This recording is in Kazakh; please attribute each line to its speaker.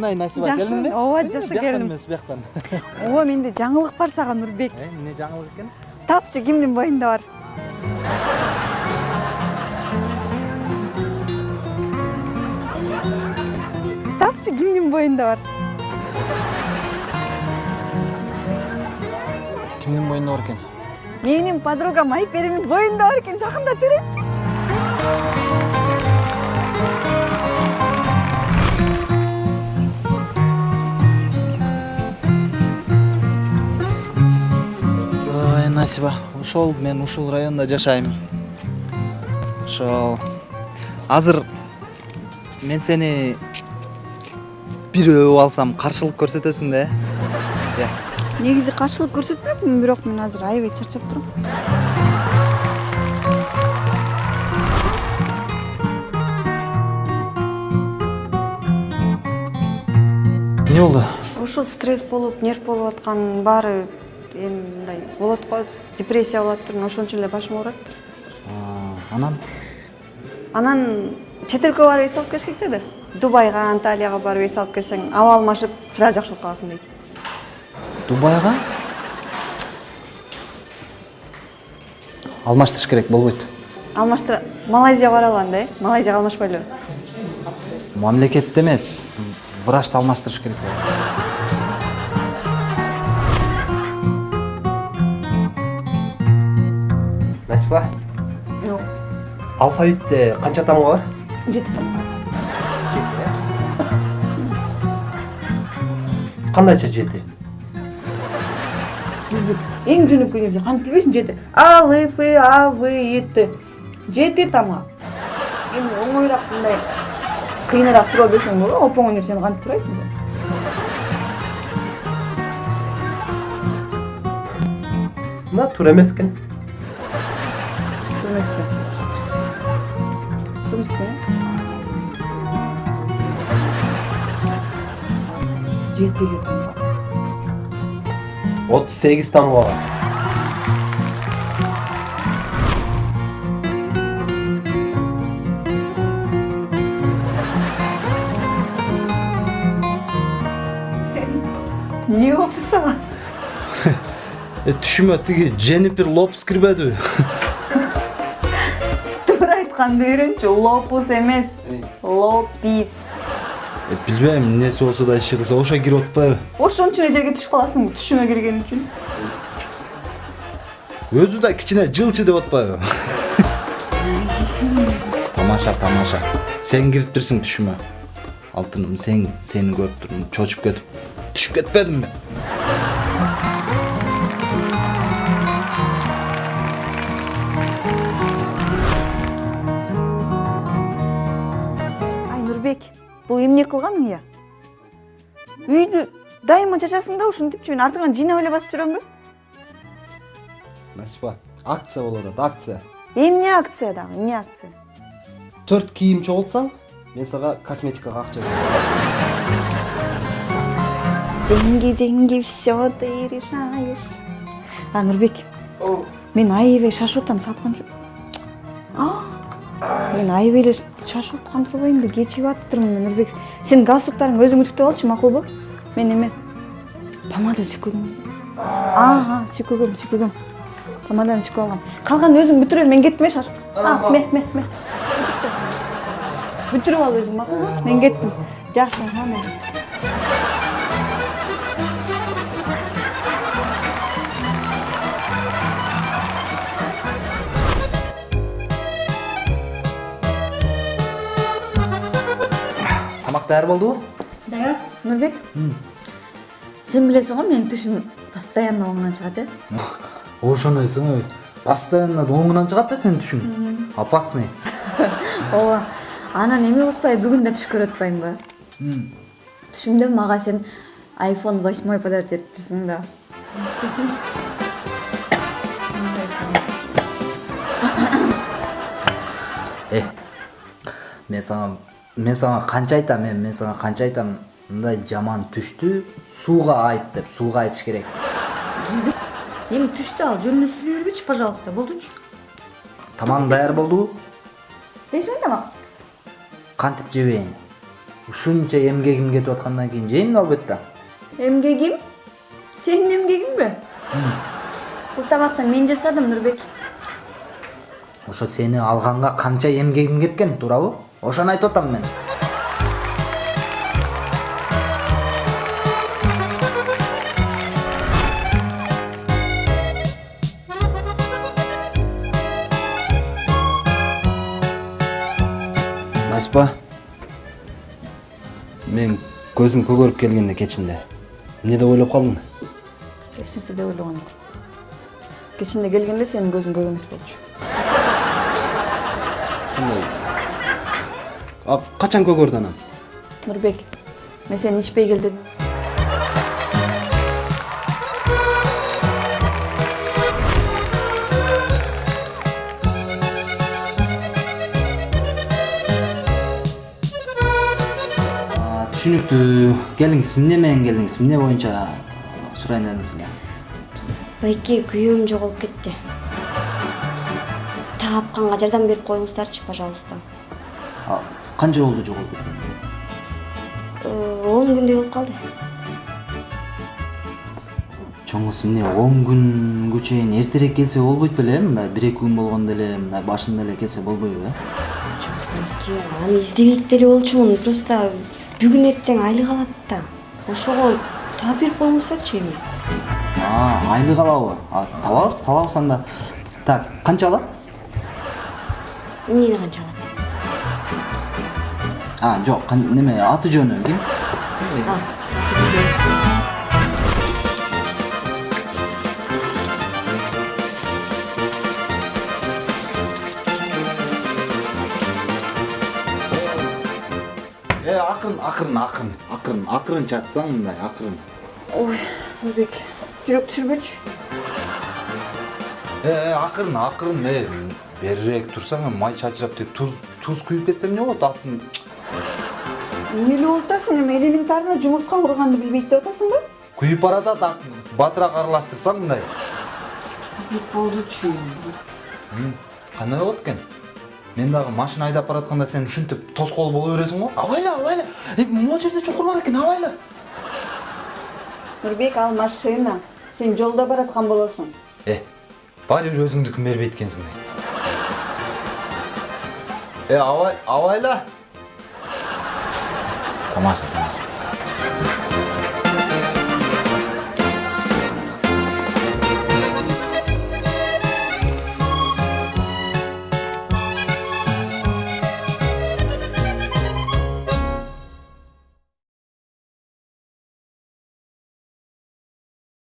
Speaker 1: кандай насиба
Speaker 2: Жакшы,
Speaker 1: келдиңби
Speaker 2: ооба, жакшы келдим.
Speaker 1: эмес бияктан
Speaker 2: ооба менде жаңылык бар сага нурбек
Speaker 1: эмне жаңылык экен
Speaker 2: тапчы кимдин боюнда бар. Тапчы кимдин боюнда бар.
Speaker 1: Кимдин боюнда бар экен
Speaker 2: менин подругам айперимдин боюнда бар экен жакында терет
Speaker 1: ой насиба ошол мен ушул райондо жашайм. Ошол азыр мен сени бирөө алсам каршылык көрсөтөсүң да э?
Speaker 2: Негизи каршылык көрсөтмөкмүн бирок мен азыр аябай чарчап турам.
Speaker 1: Эмне болду?
Speaker 2: Ушул стресс болуп нерв болуп аткан баары эми мындай болот го депрессия болуп атыптыр ошон үчүн эле башым ооруйт
Speaker 1: А, анан?
Speaker 2: Анан чет элге барып эс алып келиш керек деди дубайга анталияга барып эс алып келсең аба алмашып сразу жакшы болуп каласың дейт.
Speaker 1: Дубайга? Алмаштырыш керек болбойт.
Speaker 2: Алмаштыра малайзияга бара да э? Малайзияга алмашпайлыбы
Speaker 1: мамлекетте эмес врачты алмаштырыш керек.
Speaker 3: Насипа алфавитте канча тамга бар
Speaker 2: жети тамак
Speaker 3: кандайча жети
Speaker 2: эң жөнөкөй нерсе кантип билбейсиң жети а л ф а в и т жети тамак эми оңоюраак мындай кыйыныраак суроо берсең болот оп оңой нерсени кантип сурайсың да турмекке жети эле тамак
Speaker 3: отуз сегиз тамга бар
Speaker 2: эмне болду сага
Speaker 1: түшүмө тиги дженнифер лопес кирбедиби
Speaker 2: туура айтканды үйрөнчү лопус эмес лопис
Speaker 1: билбейм эмнеси болсо да иши кылса ошо кирип атпайбы
Speaker 2: ошон үчүн эле жерге түшүп каласыңбы түшүңө кирген үчүн
Speaker 1: өзү да кичине жылчы деп атпайбы тамаша тамаша сен кириптирсиң түшүмө алтыным сен сени көрүп турдум чочуп кетип түшүп кетпедимби
Speaker 2: Ай нурбек бул эмне кылганың я үйдү дайыма чачасың да ушинтипчи мен артыңан жыйнап эле басып жүрөмбү
Speaker 1: насипа акция болуп атат акция.
Speaker 2: Эмне акция дагы эмне акция?
Speaker 1: Төрт кийим чогултсаң мен сага косметикага акча берем
Speaker 2: деньги деньги все ты решаешь. А нурбек мен аябай шашып атам сапканчы мен аябай эле шашып аткан турбаймынбы кечигип атыптырмын нурбек сен галстуктарыңды өзүң үтүктөп алчы макулбу мен эме помада сүйкөгөм ага сүйкөгөм сүйкөгөм помаданы сүйкөп алгам калганын өзүң бүтүрө бер мен кеттим э шашып ме ме ме бүтүрүп ал өзүң макулбу мен кеттим жакшы
Speaker 1: тамак даяр болдубу
Speaker 2: даяр нурбек сен билесиң го менин түшүм постоянно оңунан чыгат э
Speaker 1: ошондойсуң ой. Постоянно оңунан чыгат да сенин түшүң опасный.
Speaker 2: Ооба анан болуп атпайбы бүгүн да түш көрүп атпаймынбы түшүмдө мага сен айфон восьмой подарить этиптирсиң да.
Speaker 1: Э мен сага мен сага канча айтам эми мен сага канча айтам мындай жаман түштү сууга айт деп сууга айтыш керек.
Speaker 2: Эми түштү ал жөнүнө сүйлөй бербечи пожалуйста болдучу
Speaker 1: тамагың даяр болдубу
Speaker 2: жейсиңби тамак
Speaker 1: кантип жебейин ушунча эмгегим кетип аткандан кийин жейм да албетте
Speaker 2: эмгегим сенин эмгегиңби бул тамакты мен жасадым нурбек
Speaker 1: ошо сени алганга канча эмгегим кеткен туурабы ошону айтып атам мен
Speaker 4: айспа мен көзүм көгөрүп келгенде кечинде эмне деп ойлоп калдың
Speaker 2: эч нерсе деп ойлогон жок кечинде келгенде сенин көзүң көк эмес болчу.
Speaker 4: Кандай качан көгөрдү анан
Speaker 2: нурбек мен сени ичпей кел дедим
Speaker 1: А, түшүнүктүү келиңиз эмне менен келдиңиз эмне боюнча сурайын дедиңиз эле
Speaker 5: байке күйөөм жоголуп кетти таапканга жардам берип коюңуздарчы пожалуйста.
Speaker 1: А, канча болду жоголуп кеткен
Speaker 5: Э, он күндөй болуп калды
Speaker 1: чоңуз эмне он күнгө чейин эртерээк келсе болбойт беле мындай бир эки күн болгондо эле мындай башында эле келсе болбойбу э
Speaker 5: байке аны издебейт деле болчумун просто бүгүн эртең айлык алат да ошого таап берип коюңуздарчы эми
Speaker 1: айлык алабы табабыз табабыз анда так канча алат
Speaker 5: эмнени канча алат
Speaker 1: 아, 저 간내면 아트 저녁이? 예, 아큰 아큰 아큰
Speaker 2: 아큰 아큰
Speaker 1: çaksan da akırın. Oy, bebek. Cürük türbüç. E, e, akırın akırın ee, ne? Bererek dursana, may çaçırap tuz
Speaker 2: tuz kuyup etsem ne olur? Aslında эле болуп атасың эми элементарно жумуртка курганды билбейт деп атасыңбы
Speaker 1: күйүп баратат батыраак аралаштырсаң мындай
Speaker 2: болдучу
Speaker 1: кандай болот экен мен дагы машина айдап баратканда сен ушинтип тоскоол боло бересиң го абайла абайла э могу жерде чукур бар экен абайла
Speaker 2: нурбек ал машина. Сен жолдо бараткан болосуң
Speaker 1: э баары бир өзүңдүкүн бербейт экенсиң э абай абайла 干嘛去？